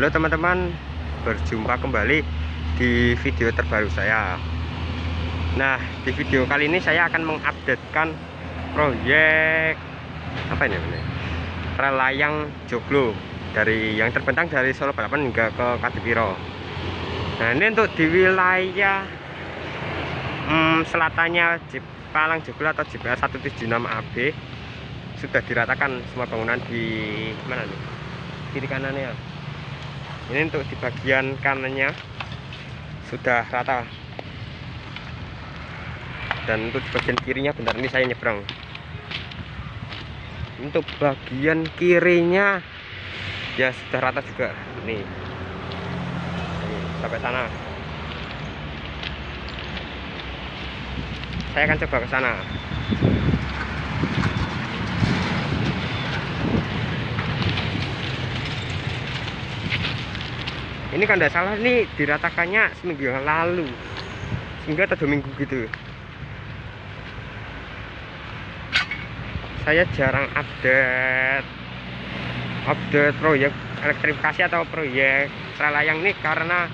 Halo teman-teman. Berjumpa kembali di video terbaru saya. Nah di video kali ini saya akan mengupdatekan Proyek Apa ini namanya Rel layang joglo Dari yang terbentang dari Solo Balapan hingga ke Kadipiro Nah ini untuk di wilayah hmm, Selatannya Palang Joglo atau JPL 176 AB sudah diratakan semua bangunan di mana nih? Kiri kanannya ini untuk di bagian kanannya. Sudah rata. Dan untuk di bagian kirinya bentar ini saya nyebrang. Untuk bagian kirinya ya sudah rata juga. Nih sampai sana. Saya akan coba ke sana ini kan tidak salah ini diratakannya seminggu yang lalu. Sehingga atau dua minggu gitu. Saya jarang update. Update proyek elektrifikasi atau proyek layang ini karena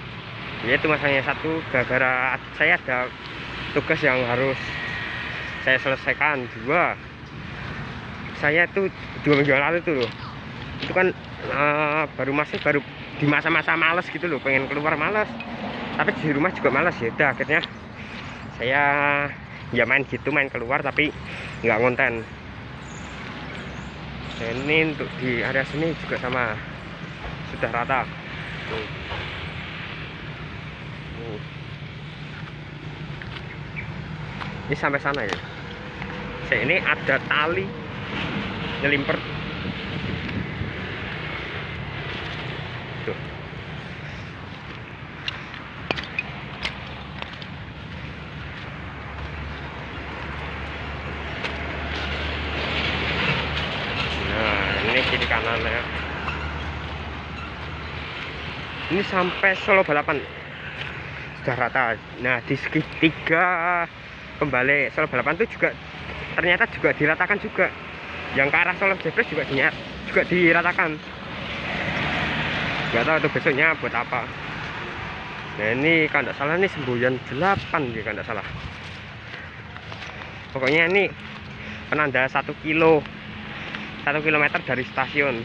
yaitu masalahnya satu gara-gara saya ada tugas yang harus saya selesaikan. Dua saya itu dua minggu lalu tuh itu kan uh, baru masih baru di masa-masa males gitu loh pengen keluar males. Tapi di rumah juga males ya udah akhirnya saya ya main gitu main keluar tapi nggak konten dan ini untuk di area sini juga sama sudah rata. Ini sampai sana ya. Saya ini ada tali nyelimper kiri kanan ya ini sampai Solo balapan. Sudah rata. Nah di segitiga kembali Solo balapan itu juga ternyata juga diratakan juga. Yang ke arah Solo Jepres juga juga diratakan. Nggak tahu itu besoknya buat apa. Nah ini kalau tidak salah ini semboyan 8 ya kalau tidak salah. Pokoknya ini penanda satu kilo satu kilometer dari stasiun.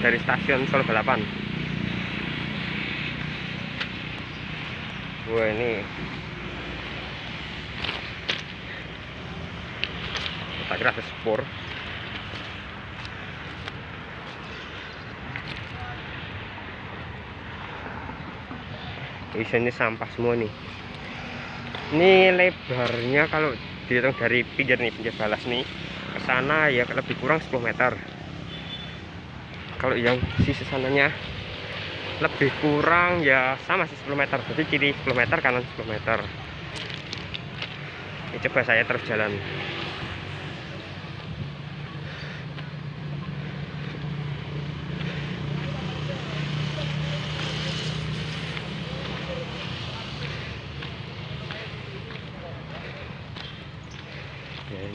Dari stasiun Solo Balapan wah ini kita kira ada spur isinya sampah semua nih. Ini lebarnya kalau dihitung dari pinggir nih pinggir balas nih ke sana ya lebih kurang 10 meter. Kalau yang sisi sananya lebih kurang ya sama sih 10 meter. Jadi kiri 10 meter kanan 10 meter. Ini coba saya terus jalan.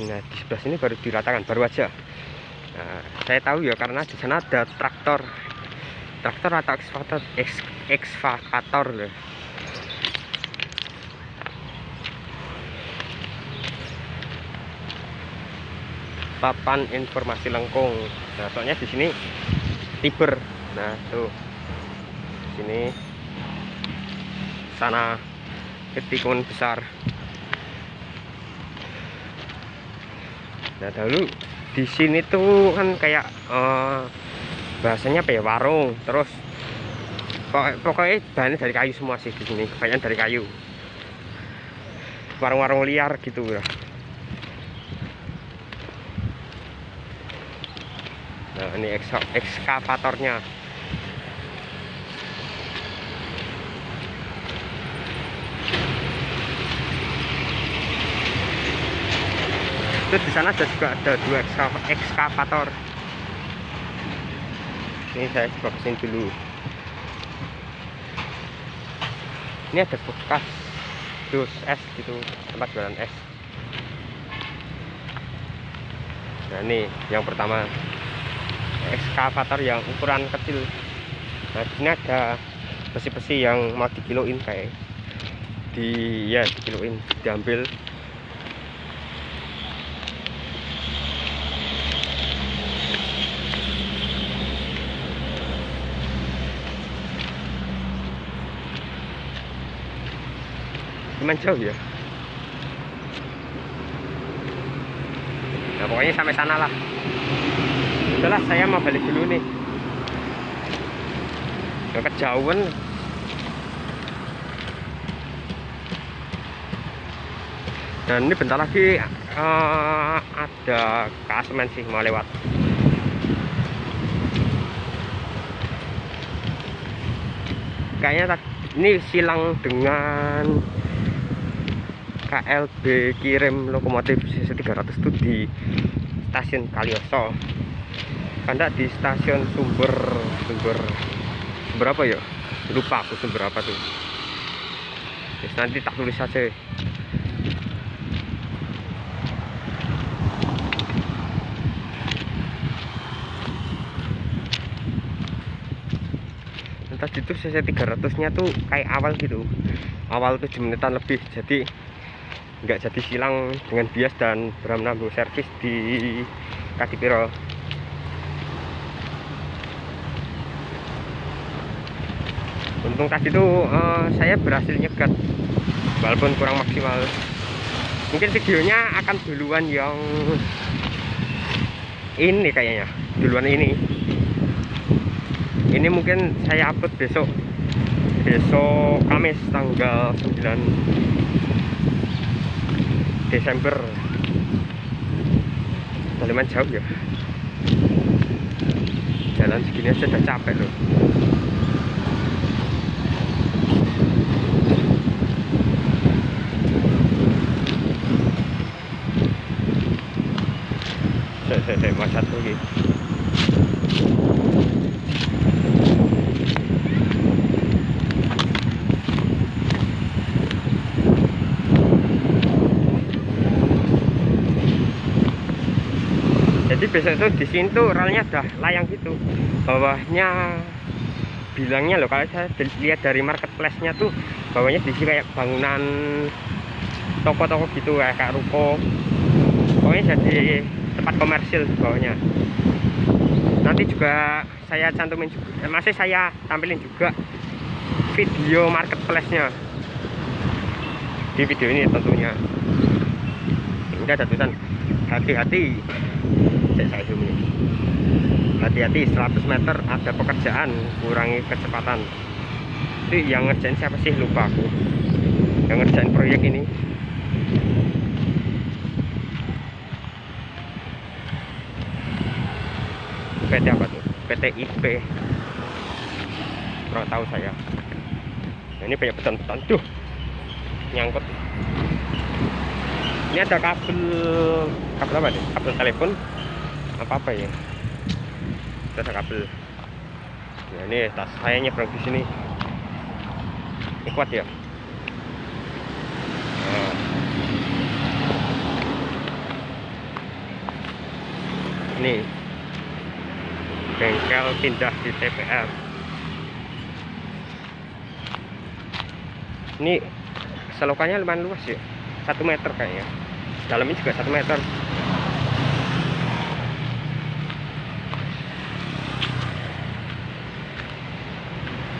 Nah di sebelah sini baru diratakan baru aja. Nah, saya tahu ya karena di sana ada traktor traktor atau ekskavator ekskavator loh papan informasi lengkung. Nah soalnya di sini tiber nah tuh. Sini sana ketikun besar. Nah dahulu di sini tuh kan kayak uh, bahasanya apa ya? Warung. Terus pokoknya bahannya dari kayu semua sih di sini. Kebanyakan dari kayu. Warung-warung liar gitu ya nah ini ekskavatornya. Itu di sana ada juga ada dua ekskavator ini saya coba ke sini dulu. Ini ada bekas dus es gitu tempat jualan es. Nah ini yang pertama. Ekskavator yang ukuran kecil. Nah ini ada besi-besi yang mau dikiloin kayak di ya dikiloin diambil cuman jauh ya. Nah pokoknya sampai sana lah. Udahlah saya mau balik dulu nih. Udah kejauhan. Dan ini bentar lagi uh, ada kasemen sih mau lewat. Kayaknya ini silang dengan KLB kirim lokomotif CC 300 itu di stasiun Kalioso. Karena di stasiun sumber sumber sumber apa ya? Lupa aku sumber apa tuh. Terus nanti tak tulis saja tadi tuh CC 300 nya tuh kayak awal gitu. Awal 7 menitan lebih. Jadi nggak jadi silang dengan bias dan beram-nambu servis di Kadipiro. Untung tadi itu uh, saya berhasil nyegat walaupun kurang maksimal. Mungkin videonya akan duluan yang ini kayaknya duluan ini. Ini mungkin saya upload besok besok Kamis tanggal 9 Desember. Kaliman jauh ya? Jalan segini aja udah capek loh. Hehehe, mas satu lagi jadi besok itu di sini tuh relnya udah layang gitu. Bawahnya bilangnya loh kalau saya lihat dari marketplace nya tuh bawahnya di sini kayak bangunan toko-toko gitu kayak, kayak ruko. Pokoknya jadi tempat komersil bawahnya. Nanti juga saya cantumin juga eh, masih saya tampilin juga video marketplace nya di video ini tentunya. Ini ada tulisan hati-hati saya ini hati-hati 100 meter ada pekerjaan kurangi kecepatan. Itu yang ngerjain siapa sih? Lupa aku. Yang ngerjain proyek ini. PT apa tuh? PT IP kurang tahu saya. Nah, ini banyak beton-beton tuh nyangkut. Ini ada kabel kabel apa nih? Kabel telepon apa apa ya? Itu ada kabel. Nah ini tas saya nyebrang di sini. Ini kuat ya? Nah. ini. Bengkel pindah di TPR ini selokannya lumayan luas ya. Satu meter kayaknya. Dalamnya juga satu meter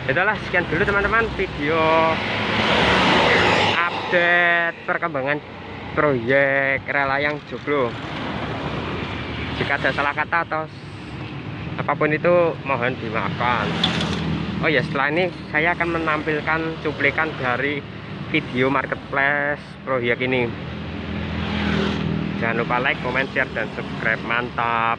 itulah sekian dulu teman-teman video update perkembangan proyek relayang joglo. Jika ada salah kata atau apa pun itu mohon dimaafkan. Oh ya setelah ini saya akan menampilkan cuplikan dari video marketplace proyek ini. Jangan lupa like comment share dan subscribe. Mantap